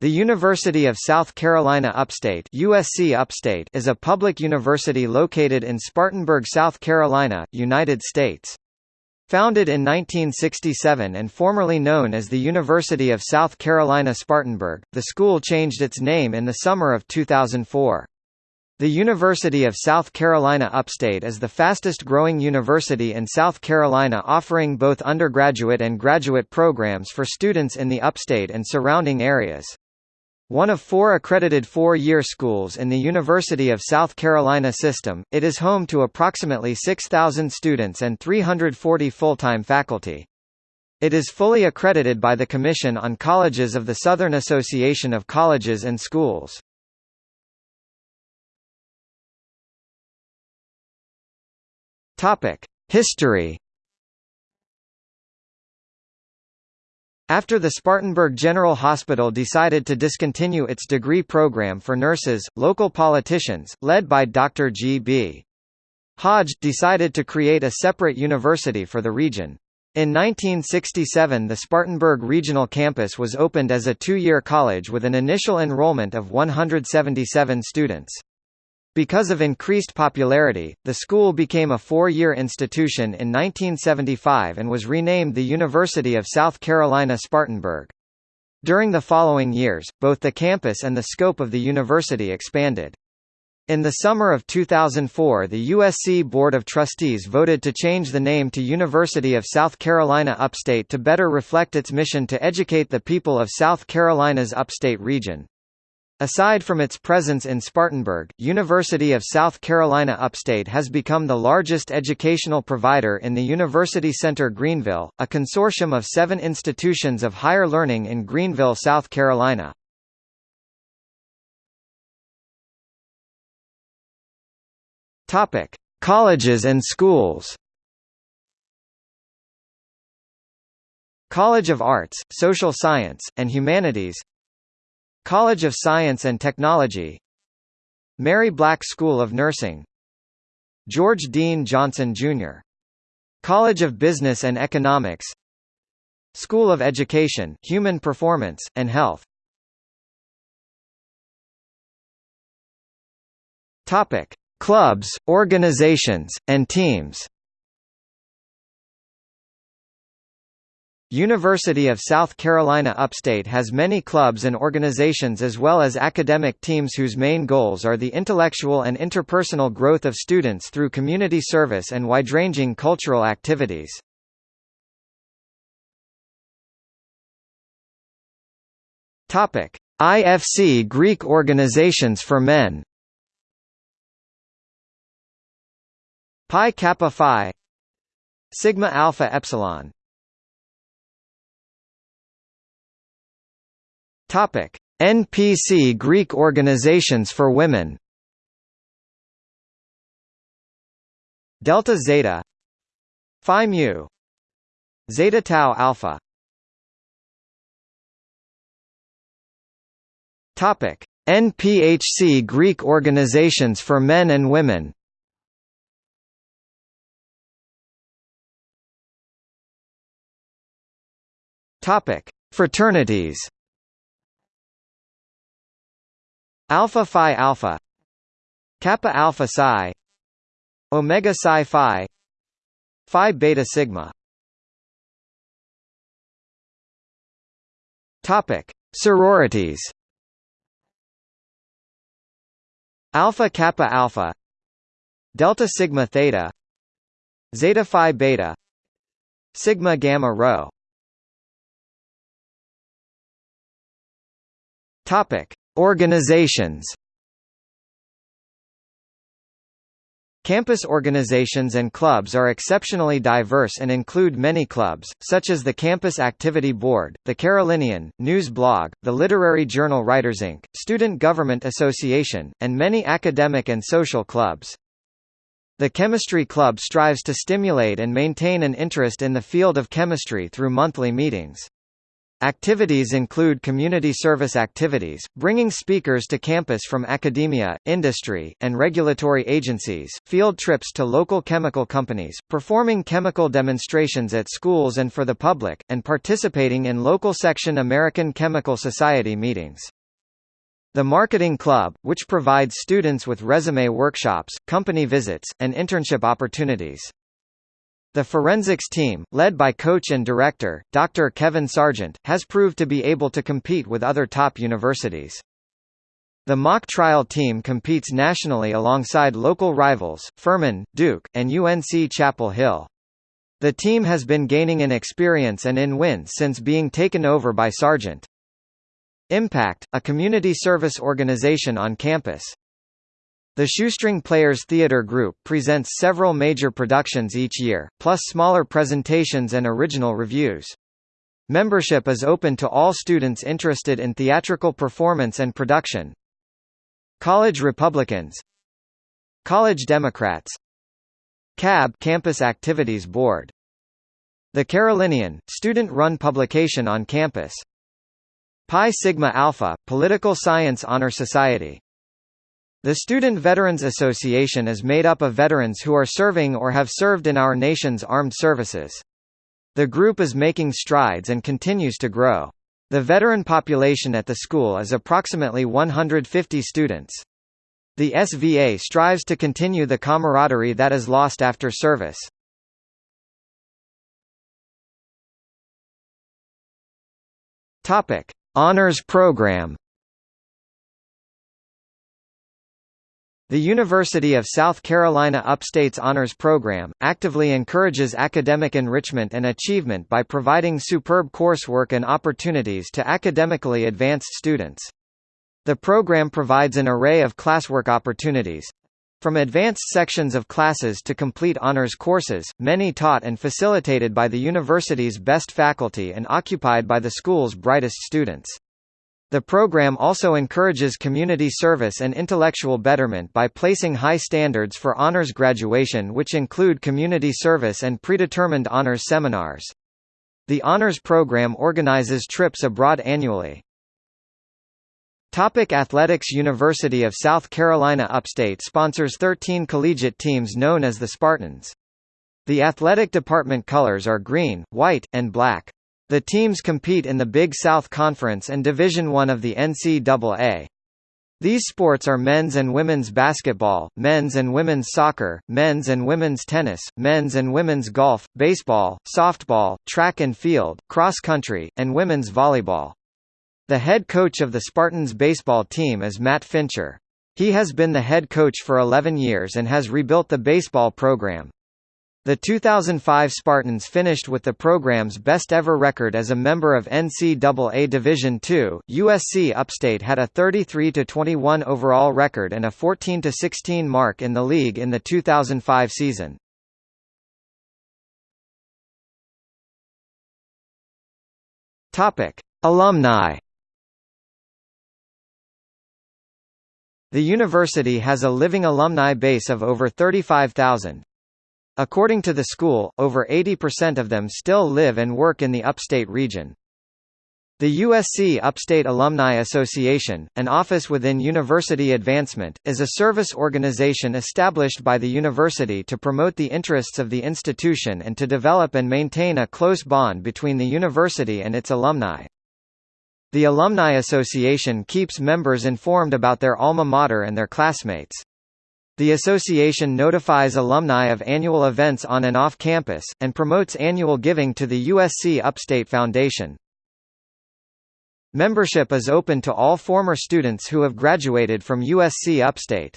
The University of South Carolina Upstate USC Upstate is a public university located in Spartanburg, South Carolina, United States. Founded in 1967 and formerly known as the University of South Carolina Spartanburg, the school changed its name in the summer of 2004. The University of South Carolina Upstate is the fastest growing university in South Carolina offering both undergraduate and graduate programs for students in the upstate and surrounding areas. One of four accredited four-year schools in the University of South Carolina system, it is home to approximately 6,000 students and 340 full-time faculty. It is fully accredited by the Commission on Colleges of the Southern Association of Colleges and Schools. History After the Spartanburg General Hospital decided to discontinue its degree program for nurses, local politicians, led by Dr. G.B. Hodge, decided to create a separate university for the region. In 1967 the Spartanburg Regional Campus was opened as a two-year college with an initial enrollment of 177 students. Because of increased popularity, the school became a four-year institution in 1975 and was renamed the University of South Carolina Spartanburg. During the following years, both the campus and the scope of the university expanded. In the summer of 2004 the USC Board of Trustees voted to change the name to University of South Carolina Upstate to better reflect its mission to educate the people of South Carolina's upstate region. Aside from its presence in Spartanburg, University of South Carolina Upstate has become the largest educational provider in the University Center Greenville, a consortium of seven institutions of higher learning in Greenville, South Carolina. Colleges and schools College of Arts, Social Science, and Humanities College of Science and Technology. Mary Black School of Nursing. George Dean Johnson, Jr. College of Business and Economics. School of Education, Human Performance, and Health. Clubs, organizations, and teams University of South Carolina Upstate has many clubs and organizations as well as academic teams whose main goals are the intellectual and interpersonal growth of students through community service and wide-ranging cultural activities. Topic: IFC Greek organizations for men. Pi Kappa Phi Sigma Alpha Epsilon Topic: NPC Greek organizations for women. Delta Zeta, Phi Mu, Zeta Tau Alpha. Topic: NPHC Greek organizations for men and women. Topic: Fraternities. Alpha Phi Alpha Kappa Alpha Psi Omega Psi Phi Phi Beta Sigma. Topic Sororities. Alpha Kappa Alpha Delta Sigma Theta Zeta Phi Beta Sigma Gamma Rho. Topic Organizations Campus organizations and clubs are exceptionally diverse and include many clubs, such as the Campus Activity Board, the Carolinian, News Blog, the literary journal Writers Inc., Student Government Association, and many academic and social clubs. The Chemistry Club strives to stimulate and maintain an interest in the field of chemistry through monthly meetings. Activities include community service activities, bringing speakers to campus from academia, industry, and regulatory agencies, field trips to local chemical companies, performing chemical demonstrations at schools and for the public, and participating in local section American Chemical Society meetings. The Marketing Club, which provides students with resume workshops, company visits, and internship opportunities. The forensics team, led by coach and director, Dr. Kevin Sargent, has proved to be able to compete with other top universities. The mock trial team competes nationally alongside local rivals, Furman, Duke, and UNC Chapel Hill. The team has been gaining in experience and in wins since being taken over by Sargent. Impact, a community service organization on campus. The Shoestring Players Theatre Group presents several major productions each year, plus smaller presentations and original revues. Membership is open to all students interested in theatrical performance and production. College Republicans College Democrats CAB Campus Activities Board The Carolinian, student-run publication on campus Pi Sigma Alpha, Political Science Honor Society the Student Veterans Association is made up of veterans who are serving or have served in our nation's armed services. The group is making strides and continues to grow. The veteran population at the school is approximately 150 students. The SVA strives to continue the camaraderie that is lost after service. Honors Program The University of South Carolina Upstate's Honors Program, actively encourages academic enrichment and achievement by providing superb coursework and opportunities to academically advanced students. The program provides an array of classwork opportunities, from advanced sections of classes to complete honors courses, many taught and facilitated by the university's best faculty and occupied by the school's brightest students. The program also encourages community service and intellectual betterment by placing high standards for honors graduation which include community service and predetermined honors seminars. The honors program organizes trips abroad annually. Topic Athletics University of South Carolina Upstate sponsors 13 collegiate teams known as the Spartans. The athletic department colors are green, white, and black. The teams compete in the Big South Conference and Division I of the NCAA. These sports are men's and women's basketball, men's and women's soccer, men's and women's tennis, men's and women's golf, baseball, softball, track and field, cross country, and women's volleyball. The head coach of the Spartans baseball team is Matt Fincher. He has been the head coach for 11 years and has rebuilt the baseball program. The 2005 Spartans finished with the program's best-ever record as a member of NCAA Division II. USC Upstate had a 33-21 overall record and a 14-16 mark in the league in the 2005 season. Topic: Alumni. The university has a living alumni base of over 35,000, According to the school, over 80% of them still live and work in the upstate region. The USC Upstate Alumni Association, an office within University Advancement, is a service organization established by the university to promote the interests of the institution and to develop and maintain a close bond between the university and its alumni. The Alumni Association keeps members informed about their alma mater and their classmates. The association notifies alumni of annual events on and off campus, and promotes annual giving to the USC Upstate Foundation. Membership is open to all former students who have graduated from USC Upstate.